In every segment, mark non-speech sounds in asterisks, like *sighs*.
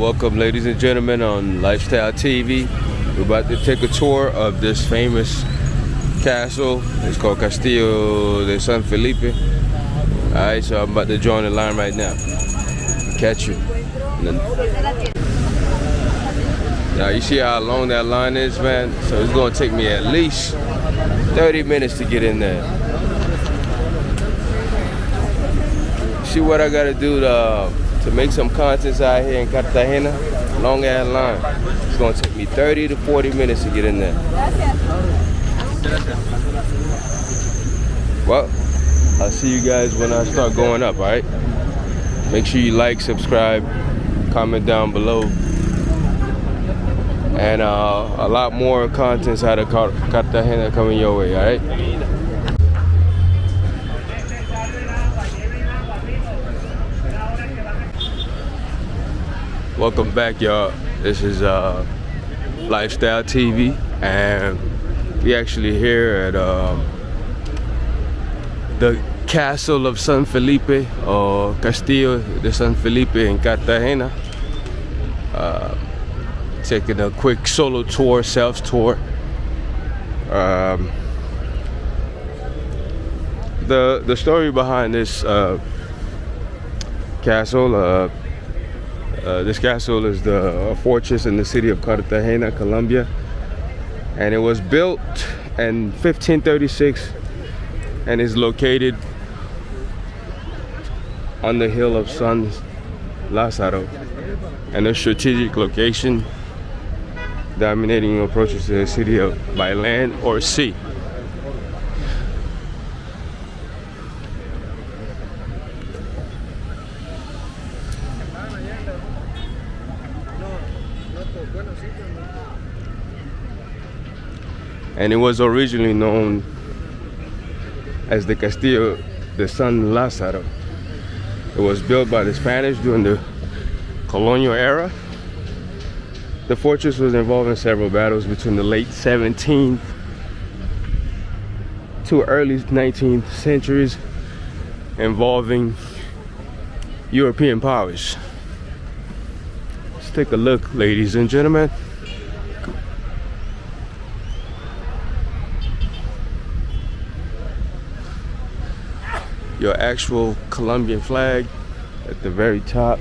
Welcome ladies and gentlemen on Lifestyle TV. We're about to take a tour of this famous castle. It's called Castillo de San Felipe. Alright, so I'm about to join the line right now. Catch you. Now you see how long that line is, man? So it's gonna take me at least 30 minutes to get in there. See what I gotta do to to make some contents out here in Cartagena, long ass line. It's gonna take me 30 to 40 minutes to get in there. Well, I'll see you guys when I start going up, all right? Make sure you like, subscribe, comment down below. And uh, a lot more contents out of Cartagena coming your way, all right? Welcome back y'all. This is uh, lifestyle tv and we actually here at um, the castle of san felipe or castillo de san felipe in cartagena. Uh, taking a quick solo tour self tour. Um, the the story behind this uh, castle uh, uh, this castle is the fortress in the city of Cartagena, Colombia. And it was built in 1536 and is located on the hill of San Lazaro and a strategic location dominating approaches to the city of by land or sea. And it was originally known as the Castillo de San Lazaro. It was built by the Spanish during the colonial era. The fortress was involved in several battles between the late 17th to early 19th centuries involving European powers. Let's take a look, ladies and gentlemen. Your actual Colombian flag at the very top.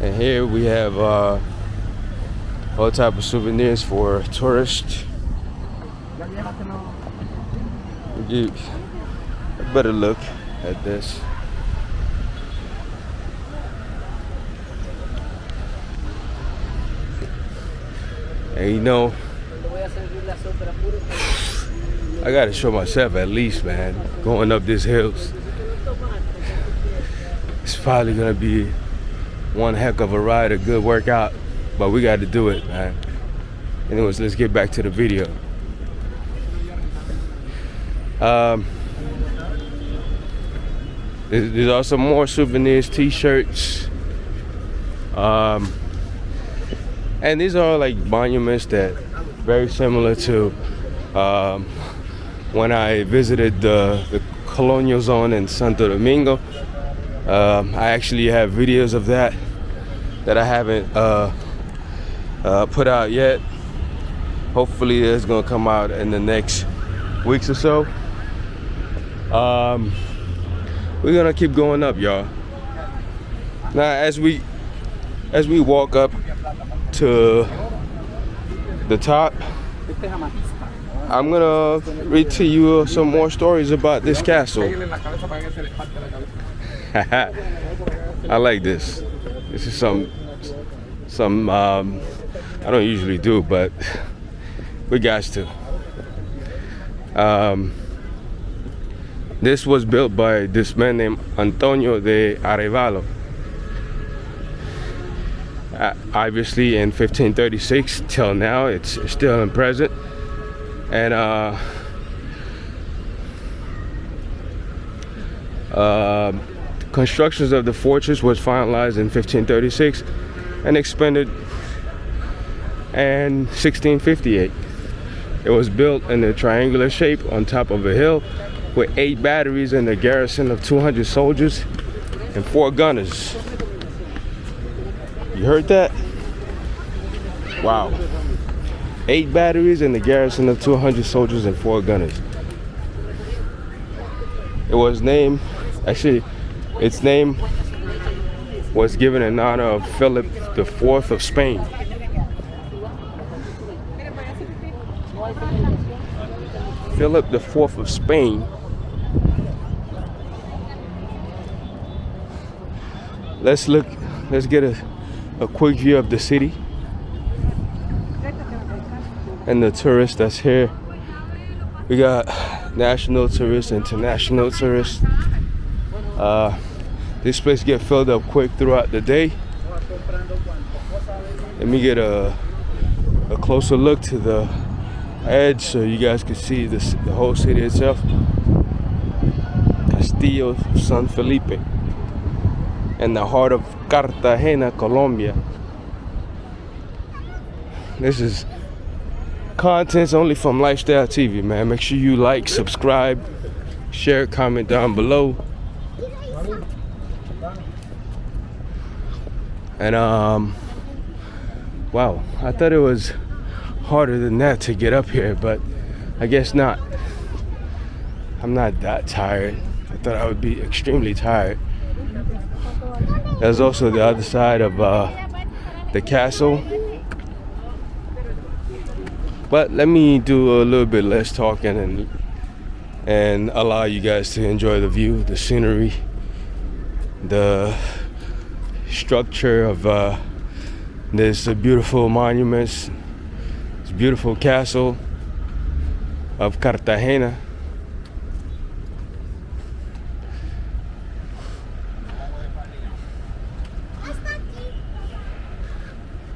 And here we have uh, all type of souvenirs for tourists. You better look at this. And you know, I gotta show myself at least, man, going up these hills. It's probably gonna be one heck of a ride, a good workout, but we gotta do it, man. Anyways, let's get back to the video. Um, there's also more souvenirs, t-shirts. Um, and these are like monuments that very similar to um, when I visited the, the colonial zone in Santo Domingo. Um, I actually have videos of that that I haven't uh, uh, put out yet. Hopefully it's gonna come out in the next weeks or so. Um, we're gonna keep going up, y'all. Now, as we as we walk up to the top, I'm gonna read to you some more stories about this castle. *laughs* I like this. This is some, some, um, I don't usually do, but we got to. Um, This was built by this man named Antonio de Arevalo. Uh, obviously in 1536 till now it's still in present and uh, uh, constructions of the fortress was finalized in 1536 and expanded in 1658 it was built in a triangular shape on top of a hill with eight batteries and a garrison of 200 soldiers and four gunners. You heard that? Wow eight batteries and a garrison of 200 soldiers and four gunners it was named actually its name was given in honor of Philip IV of Spain. Philip IV of Spain let's look let's get a, a quick view of the city and the tourists that's here we got national tourists international tourists uh, this place get filled up quick throughout the day. Let me get a, a closer look to the edge so you guys can see this, the whole city itself. Castillo San Felipe in the heart of Cartagena, Colombia. This is contents only from Lifestyle TV, man. Make sure you like, subscribe, share, comment down below. and um wow i thought it was harder than that to get up here but i guess not i'm not that tired i thought i would be extremely tired there's also the other side of uh, the castle but let me do a little bit less talking and and allow you guys to enjoy the view the scenery the structure of uh, this beautiful monuments, this beautiful castle of Cartagena.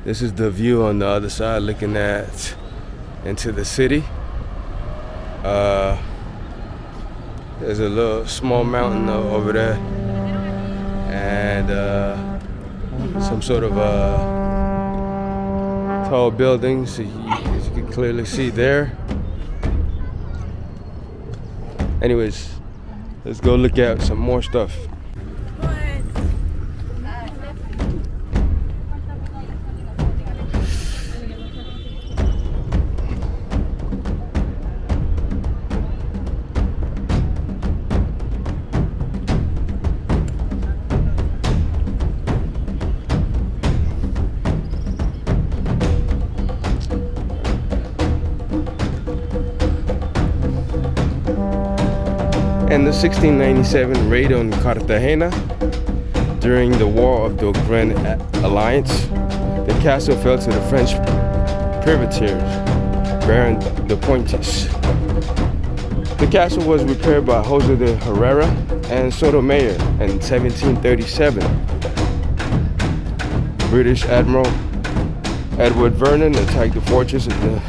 This is the view on the other side looking at into the city. Uh, there's a little small mountain over there. And uh, some sort of uh, tall buildings you can clearly see there. Anyways let's go look at some more stuff and the 1697 raid on Cartagena during the War of the Grand Alliance, the castle fell to the French privateers, Baron de Pointis. The castle was repaired by Jose de Herrera and Sotomayor in 1737. British Admiral Edward Vernon attacked the fortress in the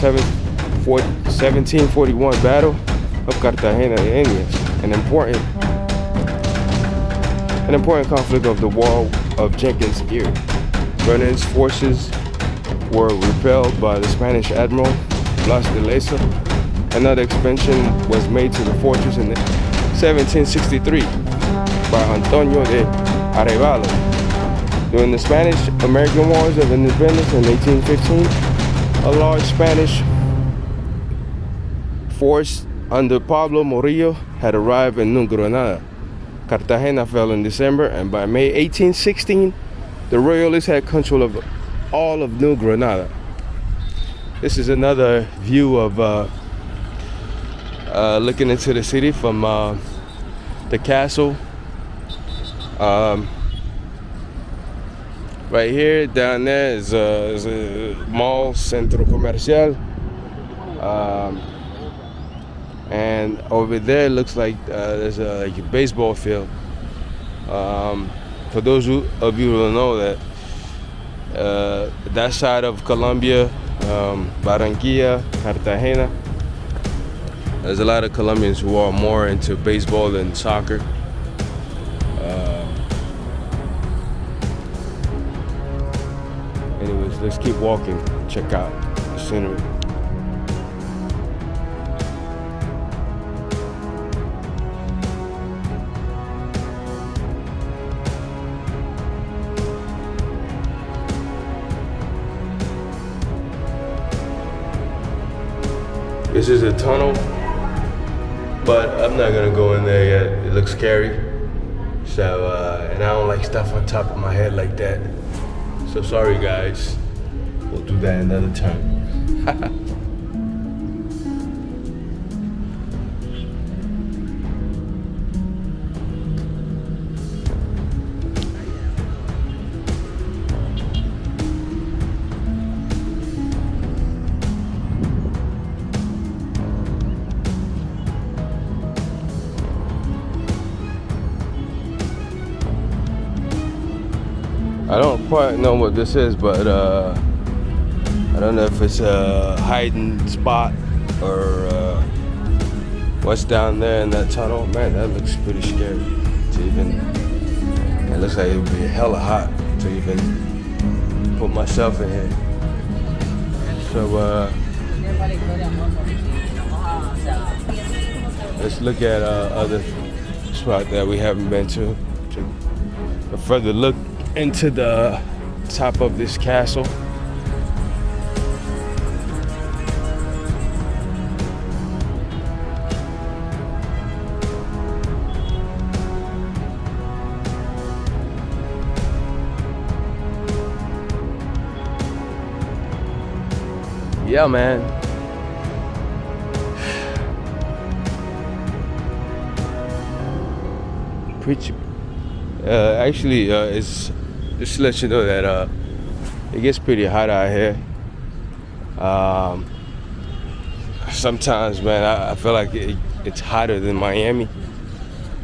1741 battle of Cartagena de Indias, an important an important conflict of the War of Jenkins' Ear. Vernon's forces were repelled by the Spanish Admiral Blas de Lezo. Another expansion was made to the fortress in 1763 by Antonio de Arevalo. During the Spanish-American Wars of Independence in 1815, a large Spanish force under Pablo Morillo had arrived in New Granada. Cartagena fell in December and by May 1816 the royalists had control of all of New Granada. This is another view of uh, uh, looking into the city from uh, the castle. Um, right here, down there is, is a mall, Centro Comercial. Um, and over there it looks like uh, there's a, like a baseball field. Um, for those who, of you who don't know that, uh, that side of Colombia, um, Barranquilla, Cartagena, there's a lot of Colombians who are more into baseball than soccer. Uh, anyways, let's keep walking. Check out the scenery. This is a tunnel, but I'm not gonna go in there yet. It looks scary. So, uh, and I don't like stuff on top of my head like that. So sorry guys. We'll do that another time. *laughs* quite know what this is, but uh, I don't know if it's a hiding spot or uh, what's down there in that tunnel. Man, that looks pretty scary to even. It looks like it would be hella hot to even put myself in here. So uh, let's look at uh, other spot that we haven't been to. to a further look into the top of this castle. Yeah, man. *sighs* Pretty. Uh, actually, uh, it's just to let you know that uh, it gets pretty hot out here. Um, sometimes, man, I, I feel like it, it's hotter than Miami.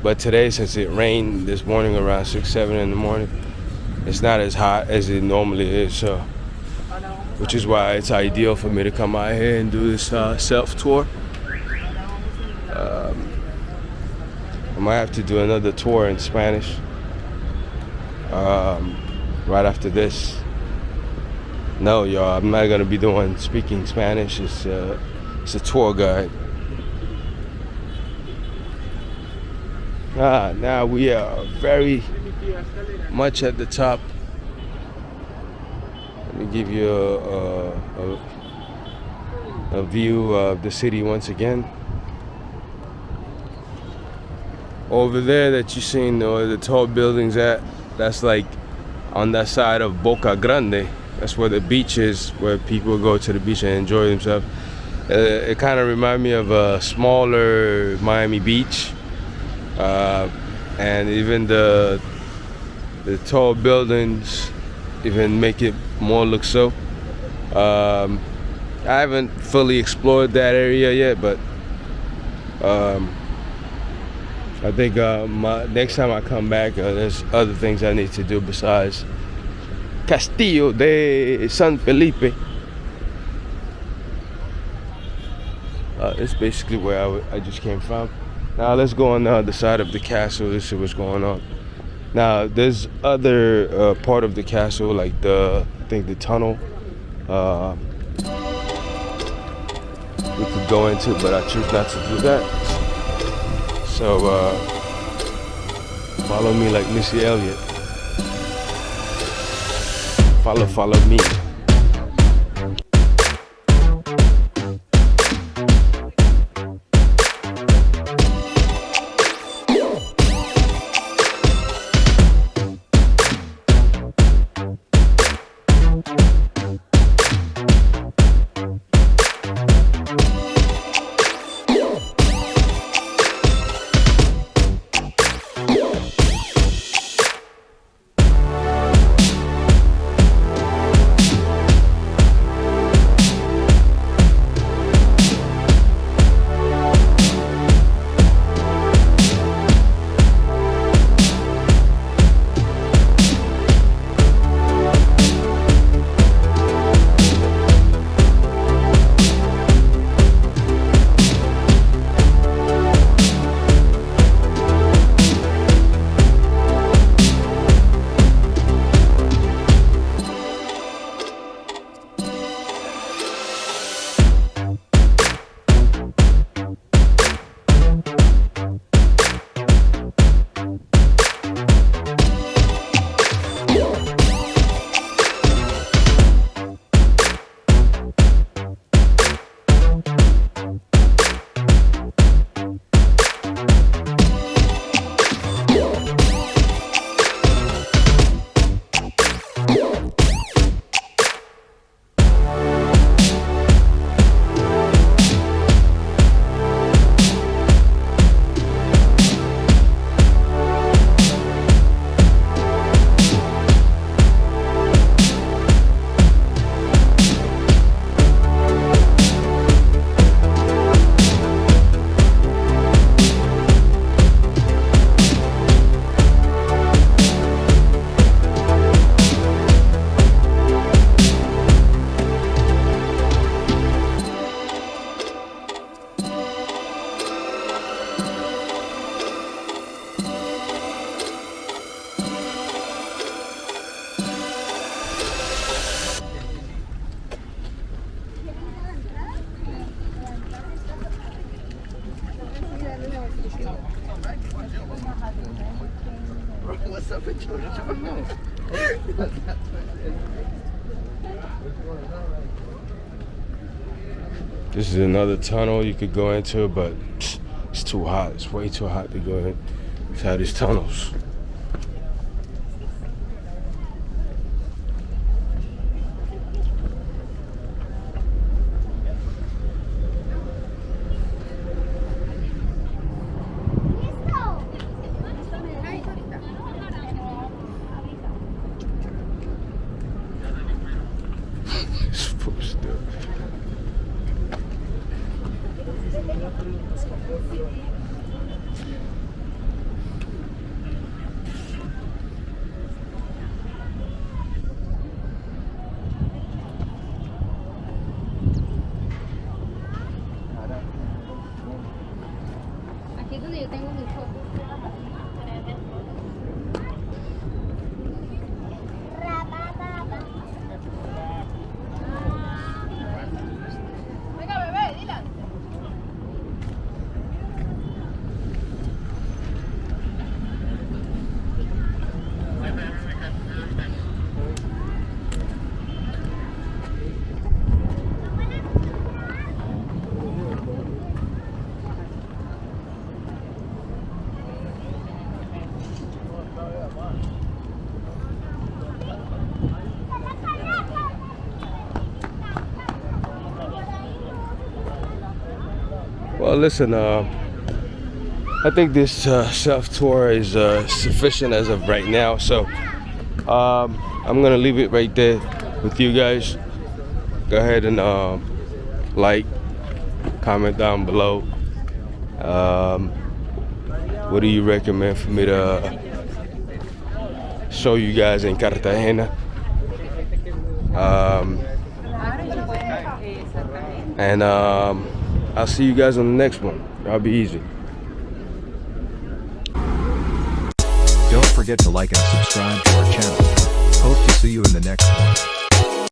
But today, since it rained this morning around six, seven in the morning, it's not as hot as it normally is. So, which is why it's ideal for me to come out here and do this uh, self tour. Um, I might have to do another tour in Spanish. Um, right after this. No, y'all, I'm not gonna be doing speaking Spanish. It's uh, it's a tour guide. Ah, now we are very much at the top. Let me give you a, a, a view of the city once again. Over there that you seen uh, the tall buildings at, that's like on that side of Boca Grande. That's where the beach is, where people go to the beach and enjoy themselves. Uh, it kind of reminds me of a smaller Miami Beach, uh, and even the the tall buildings even make it more look so. Um, I haven't fully explored that area yet, but um, I think uh, my, next time I come back, uh, there's other things I need to do besides Castillo de San Felipe. Uh, it's basically where I, just came from. Now let's go on the other side of the castle to see what's going on. Now there's other uh, part of the castle, like the I think the tunnel. Uh, we could go into, but I choose not to do that. So uh, follow me like Missy Elliott. Follow, follow me. What's up with This is another tunnel you could go into, but it's too hot. It's way too hot to go in It's how these tunnels. It's supposed Listen, uh, I think this uh, self tour is uh, sufficient as of right now. So um, I'm gonna leave it right there with you guys. Go ahead and uh, like, comment down below. Um, what do you recommend for me to show you guys in Cartagena? Um, and um, I'll see you guys on the next one. I'll be easy. Don't forget to like and subscribe to our channel. Hope to see you in the next one.